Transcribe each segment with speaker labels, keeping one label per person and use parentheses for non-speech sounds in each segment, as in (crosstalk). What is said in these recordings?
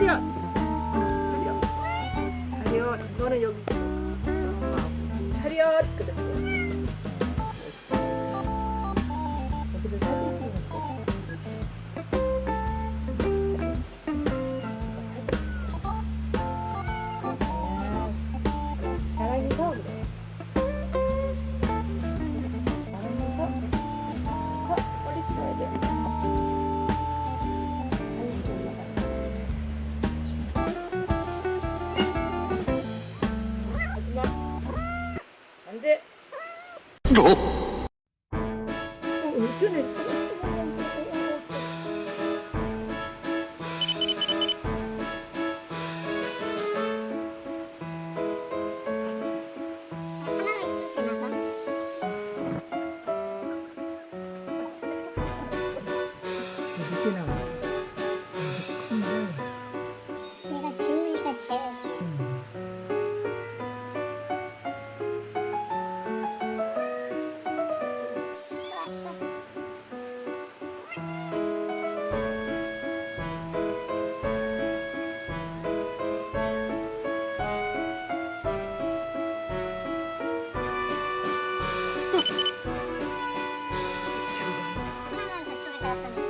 Speaker 1: 차렷 차렷 차렷 이거는 여기 어, 어
Speaker 2: 요즘에 happened.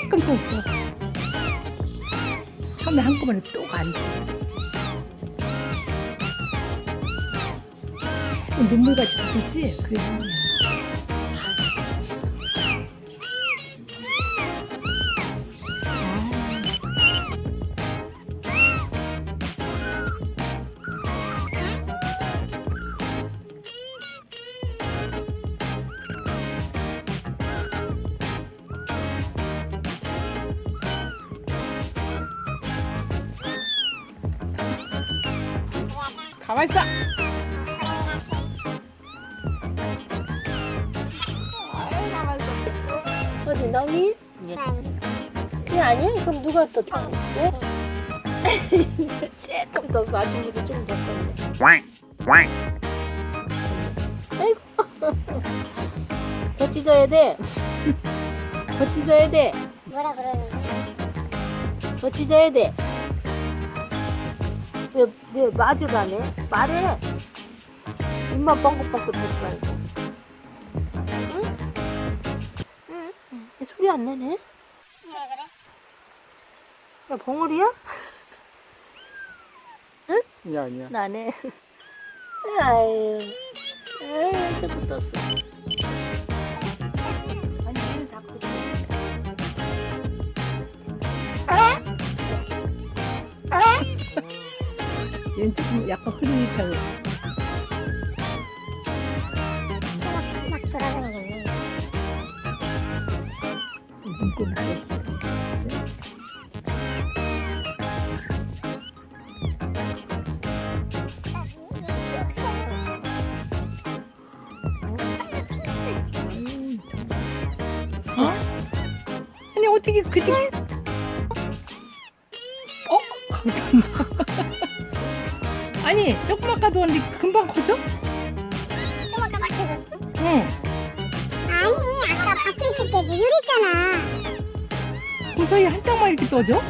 Speaker 1: 조금 떴어. 처음에 한꺼번에 또가. 조금 눈물같이 붙었지? 그게 아 가만 있어. 아유, 가만 있어. 어디 너희? 그게 아니야? 그럼 누가 떴다? 왜? (laughs) 조금 조금 떴네.
Speaker 3: quack quack
Speaker 1: 아이고. 더 찢어야 돼. 더 찢어야 돼.
Speaker 2: 뭐라 그러는 거야?
Speaker 1: 더 찢어야 돼. 왜, 왜 말을 안 해? 말해. 입만 뻥긋뻥긋 하지 말고. 응? 응? 얘 소리 안 내네?
Speaker 2: 왜 그래?
Speaker 1: 야, 벙어리야?
Speaker 3: 아니야 아니야
Speaker 1: 나네. 아유, 아유, 조금 떴어. 얘는 조금 약간 흐릿하고.
Speaker 2: 막, 막 돌아다니겠네.
Speaker 1: 어? 아니 어떻게 그지? 아니 조금 아까 도왔는데 금방 커져?
Speaker 2: 좀 아까 막혀졌어?
Speaker 1: 응.
Speaker 2: 아니, 아까 밖에 있을 때 무율했잖아.
Speaker 1: 그 사이에 한 장만 이렇게 떠져?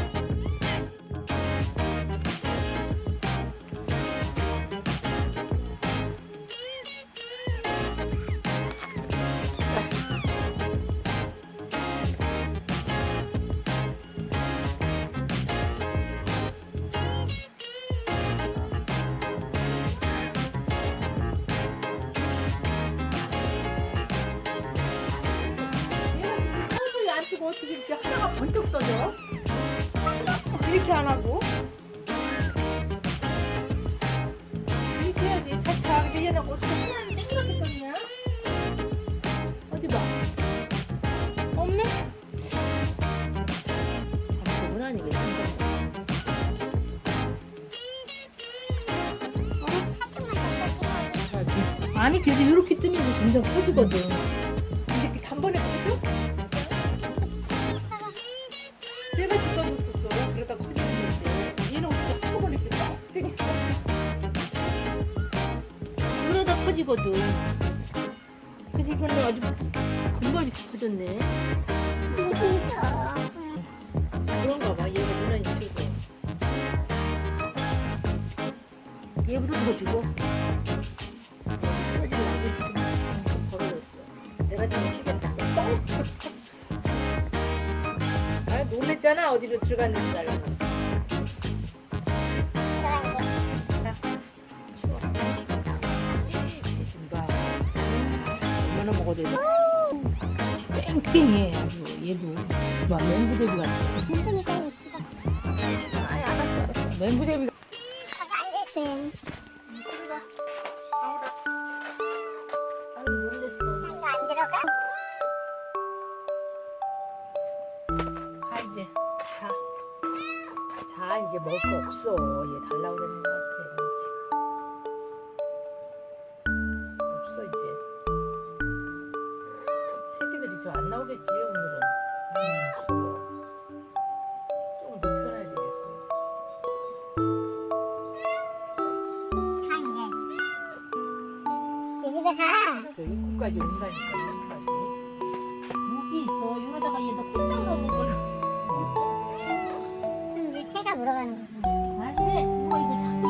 Speaker 1: 어떻게 이렇게 하나가 번쩍 떠져? 이렇게 안 하고 이렇게 해야지 차차 근데 얘는 어떻게 하나는 땡그랗게 떴냐? 어디 봐 없네? 그건 아니겠지
Speaker 2: 써주고.
Speaker 1: 아니 그래도 이렇게 뜨면서 점점 커지거든 커지거든 근데 이거는 아주 커졌네.
Speaker 2: 그죠?
Speaker 1: 그런가 봐. 얘가 유난히 치고 얘보다 더 터지고 나고 지금 좀 벌어졌어. 내가 지금 쓰겠다. 뻥! 아 놀랬잖아. 어디로 들어갔는지 알고 돼 뺑뺑해 아주. 얘도. 막 맹구대비 같아 놀랬어
Speaker 2: 이거 안 들어가?
Speaker 1: 가 이제 자. 자 이제 먹을 거 없어. 얘 달라고 그러는 거 새끼들이 저 안 나오겠지 오늘은. 음, 무서워 조금 더 편해야 되겠어.
Speaker 2: 가, 이제. 내 집에 가.
Speaker 1: 저 입구까지 온다니까 여기까지. 여기 있어. 이러다가 얘 너 꼼짝 넘어버려
Speaker 2: 그럼 이제 새가 물어가는 거지.
Speaker 1: 안돼. 이거 이거 얘도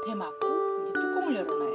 Speaker 1: 앞에 맞고 이제 뚜껑을
Speaker 4: 열어놔요.